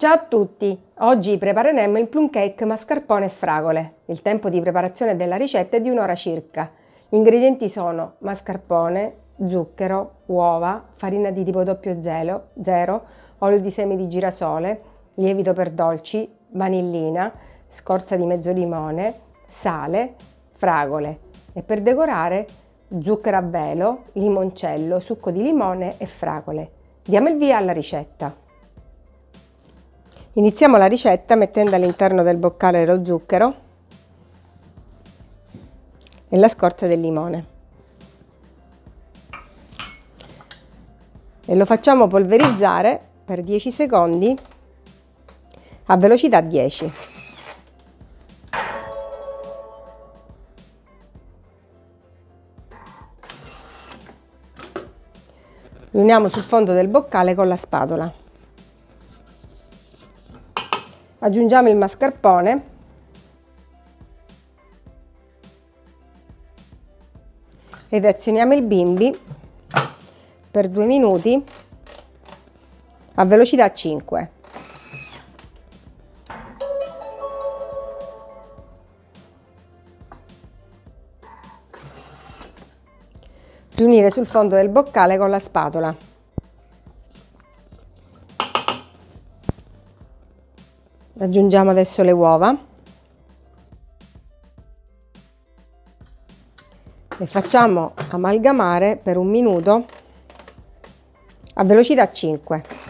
Ciao a tutti! Oggi prepareremo il plum cake mascarpone e fragole. Il tempo di preparazione della ricetta è di un'ora circa. Gli ingredienti sono mascarpone, zucchero, uova, farina di tipo 00, olio di semi di girasole, lievito per dolci, vanillina, scorza di mezzo limone, sale, fragole e per decorare zucchero a velo, limoncello, succo di limone e fragole. Diamo il via alla ricetta. Iniziamo la ricetta mettendo all'interno del boccale lo zucchero e la scorza del limone. E lo facciamo polverizzare per 10 secondi a velocità 10. Riuniamo sul fondo del boccale con la spatola. Aggiungiamo il mascarpone. Ed azioniamo il bimbi per due minuti a velocità 5 riunire sul fondo del boccale con la spatola aggiungiamo adesso le uova. Le facciamo amalgamare per un minuto a velocità 5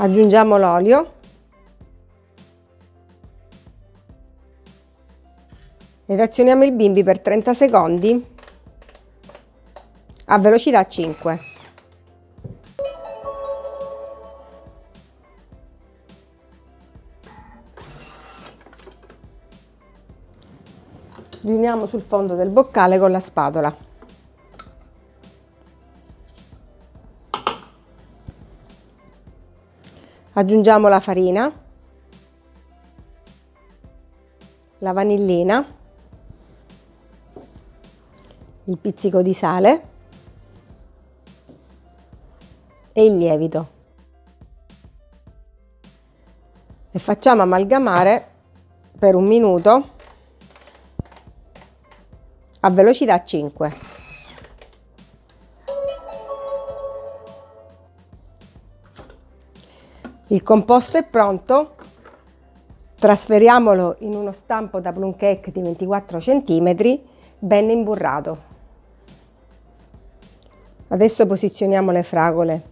aggiungiamo l'olio. Ed azioniamo il bimbi per 30 secondi a velocità 5. Riuniamo sul fondo del boccale con la spatola. Aggiungiamo la farina, la vanillina, il pizzico di sale e il lievito. E facciamo amalgamare per un minuto a velocità 5 il composto è pronto trasferiamolo in uno stampo da plum cake di 24 cm ben imburrato. Adesso posizioniamo le fragole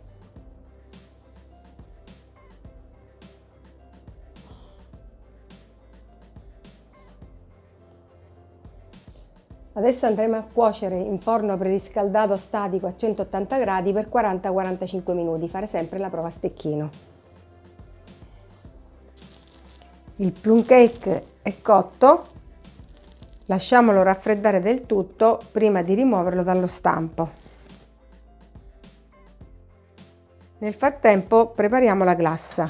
Adesso andremo a cuocere in forno preriscaldato statico a 180 gradi per 40-45 minuti, fare sempre la prova a stecchino. Il plum cake è cotto, lasciamolo raffreddare del tutto prima di rimuoverlo dallo stampo. Nel frattempo prepariamo la glassa.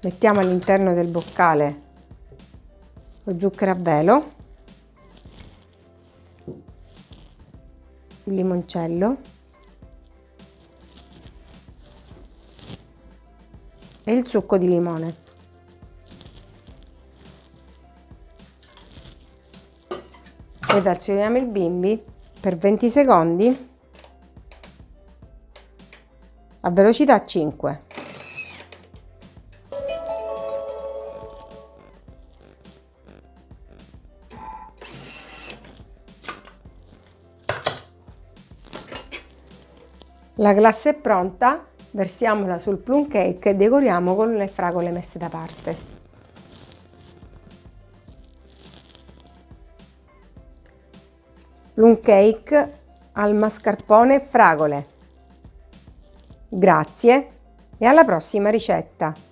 Mettiamo all'interno del boccale lo zucchero a velo il limoncello e il succo di limone. Ed azioniamo il bimbi per 20 secondi a velocità 5. La glassa è pronta, versiamola sul plum cake e decoriamo con le fragole messe da parte. Plum cake al mascarpone e fragole. Grazie e alla prossima ricetta!